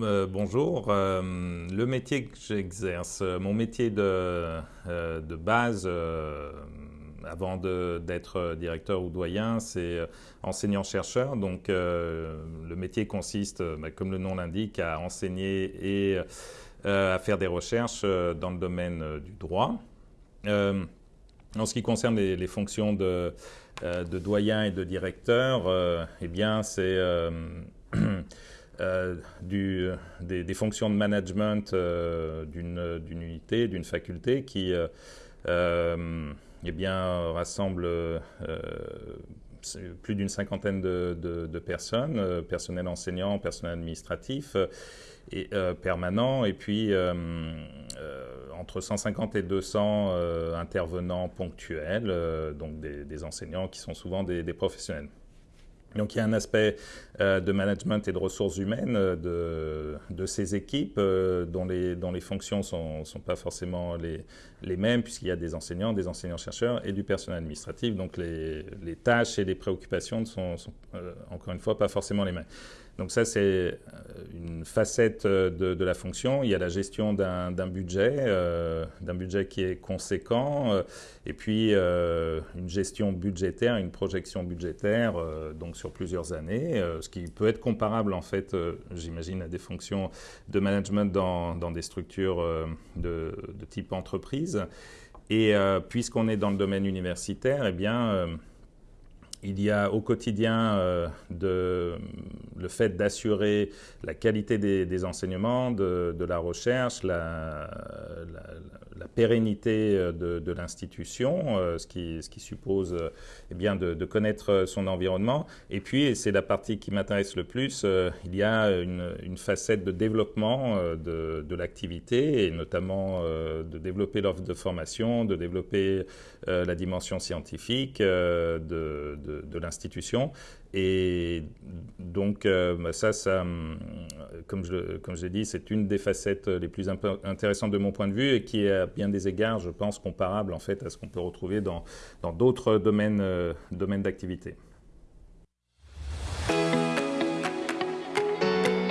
Euh, bonjour. Euh, le métier que j'exerce, euh, mon métier de, base, avant d'être directeur ou doyen, c'est enseignant-chercheur. Donc, le métier consiste, bah, comme le nom l'indique, à enseigner et à faire des recherches dans le domaine du droit. en ce qui concerne les, fonctions de, doyen et de directeur, eh bien, c'est du, des, fonctions de management euh, d'une unité, d'une faculté qui euh, eh bien, rassemble plus d'une cinquantaine de, personnes, personnel enseignant, personnel administratif et permanent, et puis entre 150 et 200 intervenants ponctuels, donc des, enseignants qui sont souvent des professionnels. Donc il y a un aspect euh, de management et de ressources humaines euh, de, ces équipes euh, dont, les, fonctions ne sont, pas forcément les, mêmes puisqu'il y a des enseignants, des enseignants-chercheurs et du personnel administratif. Donc les, tâches et les préoccupations ne sont encore une fois pas forcément les mêmes. Donc ça, c'est euh, une facette euh, de, la fonction. Il y a la gestion d'un budget, euh, d'un budget qui est conséquent, et puis une gestion budgétaire, une projection budgétaire, donc sur plusieurs années, ce qui peut être comparable en fait, j'imagine, à des fonctions de management dans, des structures de, de, type entreprise. Et puisqu'on est dans le domaine universitaire, eh bien il y a au quotidien euh, le fait d'assurer la qualité des, enseignements, de, la recherche, la pérennité euh, de, l'institution, euh, ce, qui, suppose eh bien de, connaître son environnement. Et puis, et c'est la partie qui m'intéresse le plus, il y a une, facette de développement de, l'activité et notamment de développer l'offre de formation, de développer la dimension scientifique de de, l'institution. Et donc, euh, bah, ça, ça, hum, comme je, comme l'ai dit, c'est une des facettes les plus intéressantes de mon point de vue et qui est à bien des égards, je pense, comparable en fait à ce qu'on peut retrouver dans d'autres domaines, euh, domaines d'activité.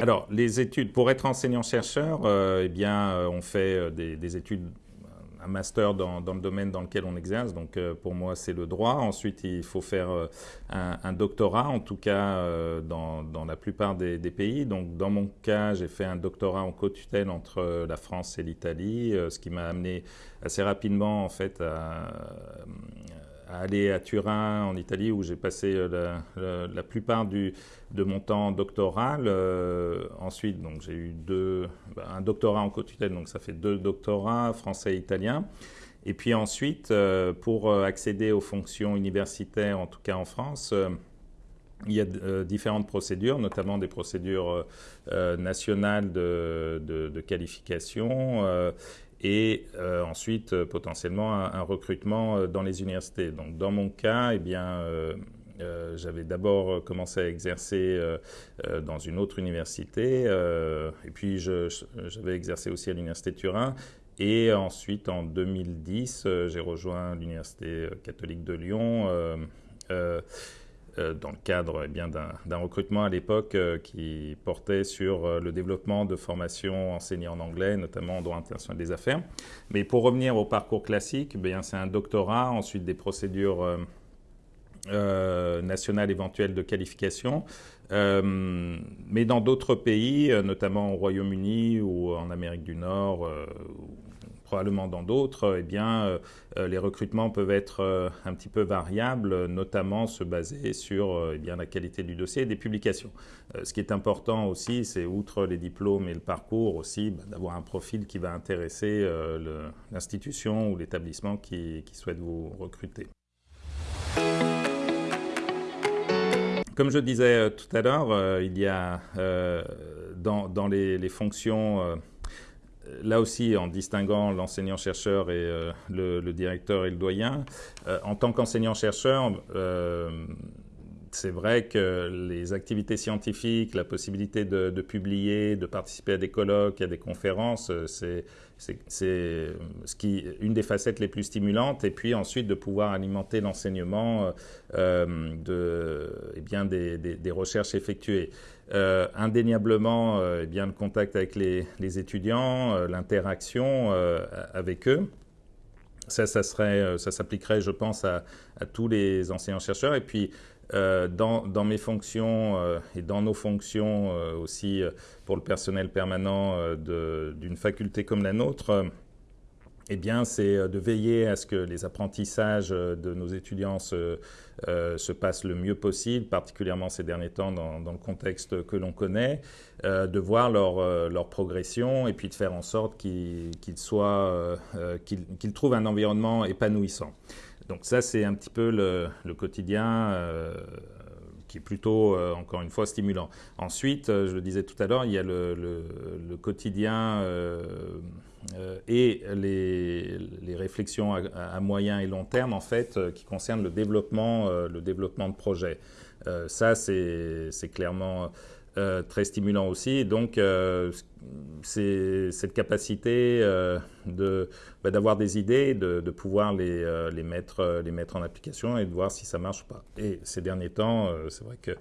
Alors, les études, pour être enseignant-chercheur, euh, eh bien, on fait des études master dans, le domaine dans lequel on exerce. Donc euh, pour moi, c'est le droit. Ensuite, il faut faire euh, un, doctorat, en tout cas euh, dans, la plupart des, pays. Donc dans mon cas, j'ai fait un doctorat en co-tutelle entre la France et l'Italie, ce qui m'a amené assez rapidement en fait à à aller à Turin, en Italie, où j'ai passé euh, la, plupart du, de mon temps doctoral. Euh, ensuite, donc j'ai eu deux, bah, un doctorat en co-tutelle, donc ça fait deux doctorats, français et italien. Et puis ensuite, euh, pour accéder aux fonctions universitaires, en tout cas en France, il y a différentes procédures, notamment des procédures nationales de, de qualification et euh, ensuite euh, potentiellement un, recrutement euh, dans les universités. Donc dans mon cas, eh bien, j'avais d'abord commencé à exercer dans une autre université, et puis j'avais exercé aussi à l'université de Turin. Et ensuite, en 2010, j'ai rejoint l'université catholique de Lyon dans le cadre eh bien d'un recrutement à l'époque euh, qui portait sur euh, le développement de formations enseignées en anglais, notamment en droit international des affaires. Mais pour revenir au parcours classique, eh c'est un doctorat, ensuite des procédures nationales éventuelles de qualification. mais dans d'autres pays, notamment au Royaume-Uni ou en Amérique du Nord, probablement dans d'autres, eh bien, euh, euh, les recrutements peuvent être euh, un petit peu variables, notamment se baser sur eh bien, la qualité du dossier et des publications. ce qui est important aussi, c'est outre les diplômes et le parcours aussi, bah, d'avoir un profil qui va intéresser l'institution ou l'établissement qui, souhaite vous recruter. Comme je disais tout à l'heure, il y a dans, les, fonctions là aussi, en distinguant l'enseignant-chercheur et euh, le, directeur et le doyen, euh, en tant qu'enseignant-chercheur, euh, c'est vrai que les activités scientifiques, la possibilité de, publier, de participer à des colloques, à des conférences, c'est ce une des facettes les plus stimulantes. Et puis ensuite de pouvoir alimenter l'enseignement de, eh des, recherches effectuées. indéniablement, eh bien le contact avec les, étudiants, l'interaction avec eux. Ça, ça, serait, euh, ça s'appliquerait, je pense, à, tous les enseignants-chercheurs. Et puis, euh, dans, mes fonctions euh, et dans nos fonctions aussi pour le personnel permanent d'une faculté comme la nôtre, eh bien, c'est euh, de veiller à ce que les apprentissages euh, de nos étudiants se, euh, se passent le mieux possible, particulièrement ces derniers temps dans, le contexte que l'on connaît, de voir leur, progression et puis de faire en sorte qu'ils trouvent un environnement épanouissant. Donc ça, c'est un petit peu le, quotidien qui est plutôt, euh, encore une fois, stimulant. Ensuite, euh, je le disais tout à l'heure, il y a le, quotidien euh, et les, réflexions à, moyen et long terme, en fait, qui concernent le développement, le développement de projets. ça, c'est clairement euh, très stimulant aussi. donc, euh, c'est cette capacité euh, bah, d'avoir des idées, de, pouvoir les, les, mettre, les mettre en application et de voir si ça marche ou pas. Et ces derniers temps, c'est vrai que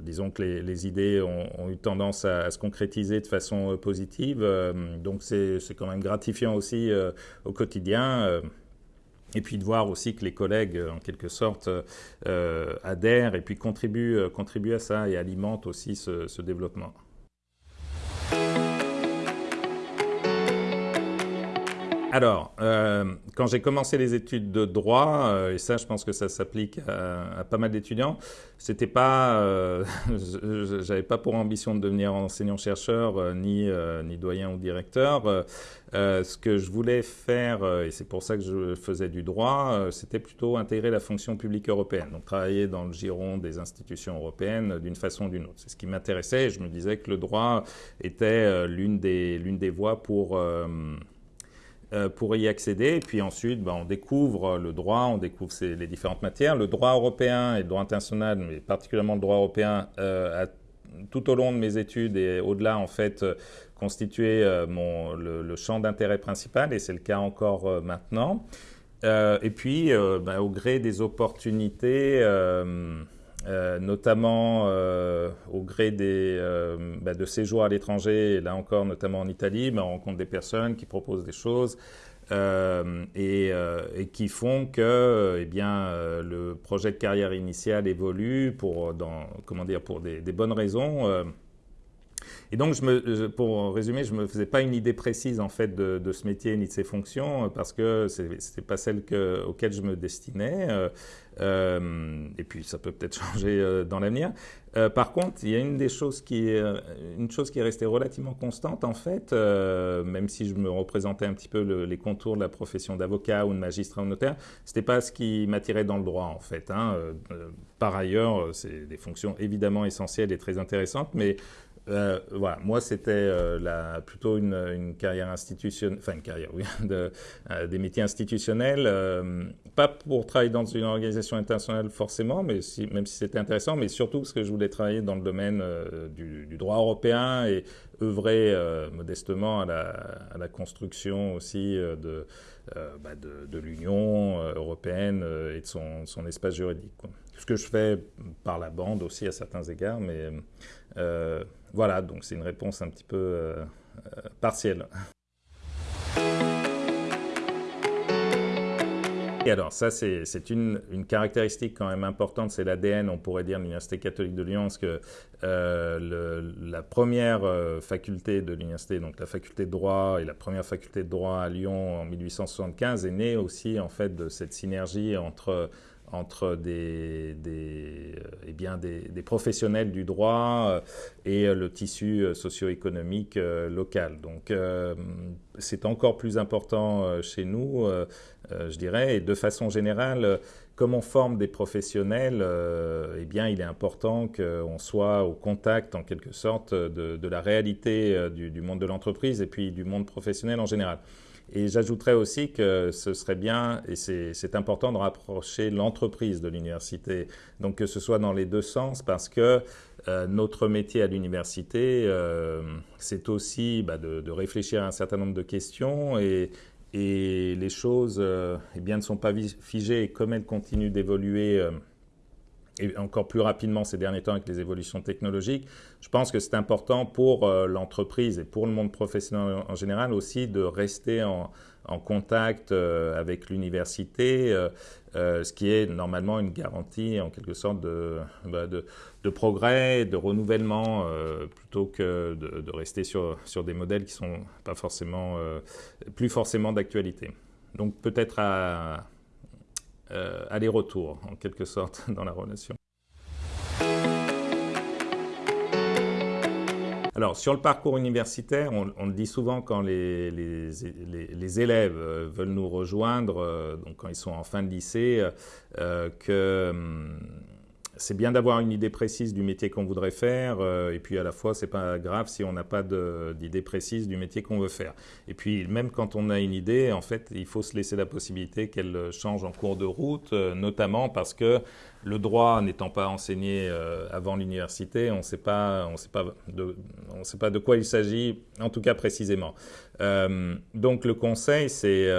disons que les, idées ont, eu tendance à, se concrétiser de façon positive. donc, c'est quand même gratifiant aussi au quotidien. Et puis de voir aussi que les collègues, en quelque sorte, euh, adhèrent et puis contribuent, euh, contribuent à ça et alimentent aussi ce, ce développement. Alors, euh, quand j'ai commencé les études de droit, euh, et ça, je pense que ça s'applique à, pas mal d'étudiants, c'était pas, euh, j'avais pas pour ambition de devenir enseignant-chercheur, ni, ni doyen ou directeur. ce que je voulais faire, et c'est pour ça que je faisais du droit, c'était plutôt intégrer la fonction publique européenne, donc travailler dans le giron des institutions européennes d'une façon ou d'une autre. C'est ce qui m'intéressait, et je me disais que le droit était l'une des, l'une des voies pour pour y accéder. Et puis ensuite, ben, on découvre le droit, on découvre les différentes matières. Le droit européen et le droit international, mais particulièrement le droit européen, euh, a, tout au long de mes études et au-delà, en fait, euh, constitué mon, le, champ d'intérêt principal, et c'est le cas encore maintenant. et puis, ben, au gré des opportunités, euh, notamment euh, au gré des, euh, bah, de séjours à l'étranger, là encore notamment en Italie, bah, on rencontre des personnes qui proposent des choses et, qui font que eh bien, le projet de carrière initiale évolue pour, dans, comment dire, pour des bonnes raisons. Et donc, me, pour résumer, je ne me faisais pas une idée précise en fait de, ce métier ni de ses fonctions parce que ce n'était pas celle que, je me destinais. Euh, et puis ça peut peut-être changer euh, dans l'avenir. Euh, par contre, il y a une des choses qui est, une chose qui est restée relativement constante en fait, même si je me représentais un petit peu les contours de la profession d'avocat ou de magistrat ou notaire, c'était pas ce qui m'attirait dans le droit en fait. Hein. par ailleurs, c'est des fonctions évidemment essentielles et très intéressantes, mais euh, voilà, moi c'était euh, plutôt une, carrière institutionnelle, enfin une carrière, oui, euh, des métiers institutionnels, pas pour travailler dans une organisation internationale forcément, mais même si c'était intéressant, mais surtout parce que je voulais travailler dans le domaine du, droit européen et œuvrer modestement à la, construction aussi de, bah de, de l'Union européenne et de son, son espace juridique. Quoi. Ce que je fais par la bande aussi à certains égards, mais voilà, donc c'est une réponse un petit peu euh, euh, partielle. Et alors, ça, c'est une, caractéristique quand même importante, c'est l'ADN, on pourrait dire, de l'Université catholique de Lyon, parce que euh, la première faculté de l'université, donc la faculté de droit et la première faculté de droit à Lyon en 1875, est née aussi, en fait, de cette synergie entre entre des, euh, eh bien des, professionnels du droit euh, et euh, le tissu socio-économique local. Donc, c'est encore plus important chez nous, je dirais, et de façon générale, comme on forme des professionnels, eh bien, il est important qu'on soit au contact, en quelque sorte, de, la réalité du monde de l'entreprise et puis du monde professionnel en général. Et j'ajouterais aussi que ce serait bien, et c'est important de rapprocher l'entreprise de l'université, donc que ce soit dans les deux sens, parce que euh, notre métier à l'université, euh, c'est aussi bah, de, réfléchir à un certain nombre de questions et, les choses euh, eh bien, ne sont pas figées. Et comme elles continuent d'évoluer et encore plus rapidement ces derniers temps avec les évolutions technologiques, je pense que c'est important pour euh, l'entreprise et pour le monde professionnel en général aussi de rester en, contact euh, avec l'université, euh, ce qui est normalement une garantie en quelque sorte de, bah, de, progrès, de renouvellement, plutôt que de, de, rester sur, sur des modèles qui sont pas forcément, plus forcément d'actualité. Donc peut-être à, euh, aller-retour, en quelque sorte, dans la relation. Alors, sur le parcours universitaire, on, le dit souvent quand les, les, élèves euh, veulent nous rejoindre, euh, donc quand ils sont en fin de lycée, que hum, c'est bien d'avoir une idée précise du métier qu'on voudrait faire, euh, et puis à la fois, c'est pas grave si on n'a pas d'idée précise du métier qu'on veut faire. Et puis, même quand on a une idée, en fait, il faut se laisser la possibilité qu'elle change en cours de route, euh, notamment parce que le droit n'étant pas enseigné euh, avant l'université, on ne sait pas de quoi il s'agit, en tout cas précisément. donc, le conseil, c'est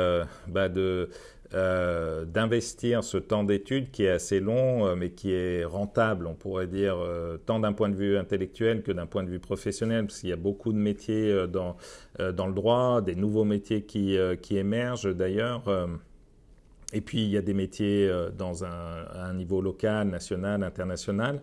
bah, de euh, d'investir ce temps d'études qui est assez long, euh, mais qui est rentable, on pourrait dire, euh, tant d'un point de vue intellectuel que d'un point de vue professionnel, parce qu'il y a beaucoup de métiers dans, dans le droit, des nouveaux métiers qui, qui émergent d'ailleurs. Et puis, il y a des métiers dans un, niveau local, national, international.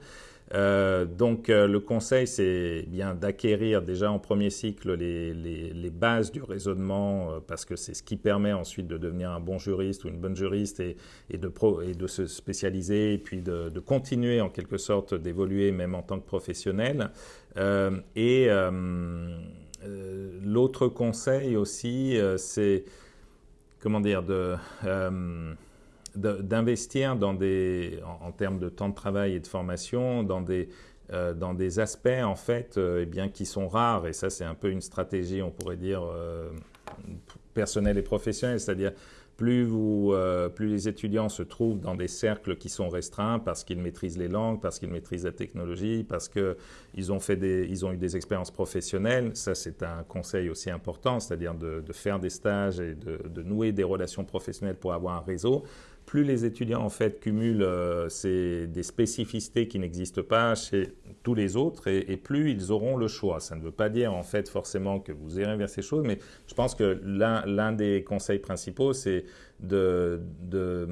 Euh, donc euh, le conseil, c'est bien d'acquérir déjà en premier cycle les, bases du raisonnement, euh, parce que c'est ce qui permet ensuite de devenir un bon juriste ou une bonne juriste et, de, pro, et de, se spécialiser et puis de continuer en quelque sorte d'évoluer même en tant que professionnel. et l'autre conseil aussi, c'est comment dire de d'investir dans des, en, termes de temps de travail et de formation, dans des, euh, dans des aspects en fait, euh, eh bien, qui sont rares. Et ça, c'est un peu une stratégie, on pourrait dire, euh, personnelle et professionnelle. C'est-à-dire, plus, vous, plus les étudiants se trouvent dans des cercles qui sont restreints parce qu'ils maîtrisent les langues, parce qu'ils maîtrisent la technologie, parce qu'ils ont, eu des expériences professionnelles, ça c'est un conseil aussi important, c'est-à-dire de, faire des stages et de nouer des relations professionnelles pour avoir un réseau plus les étudiants en fait cumulent euh, des spécificités qui n'existent pas chez tous les autres et, plus ils auront le choix. Ça ne veut pas dire en fait forcément que vous irez vers ces choses, mais je pense que l'un des conseils principaux, c'est de, de,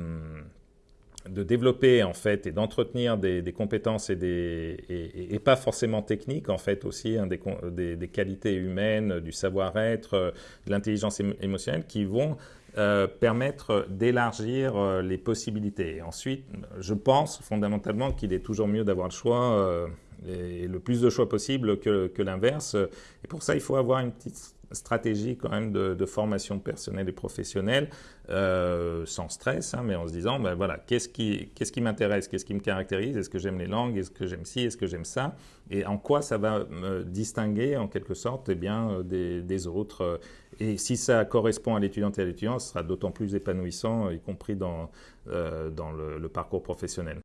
de, développer en fait et d'entretenir des, compétences et, des, et, pas forcément techniques en fait aussi, hein, des, des, qualités humaines, du savoir-être, de l'intelligence émotionnelle qui vont euh, permettre d'élargir euh, les possibilités. ensuite, je pense fondamentalement qu'il est toujours mieux d'avoir le choix euh, et le plus de choix possible que, que l'inverse. Et pour ça, il faut avoir une petite stratégie quand même de, formation personnelle et professionnelle, euh, sans stress, hein, mais en se disant, ben voilà, qu'est-ce qui, m'intéresse, qu'est-ce qui me caractérise, est-ce que j'aime les langues, est-ce que j'aime ci, est-ce que j'aime ça, et en quoi ça va me distinguer en quelque sorte eh bien, euh, des, autres. Et si ça correspond à l'étudiante et à l'étudiant, ce sera d'autant plus épanouissant, y compris dans, euh, dans le parcours professionnel.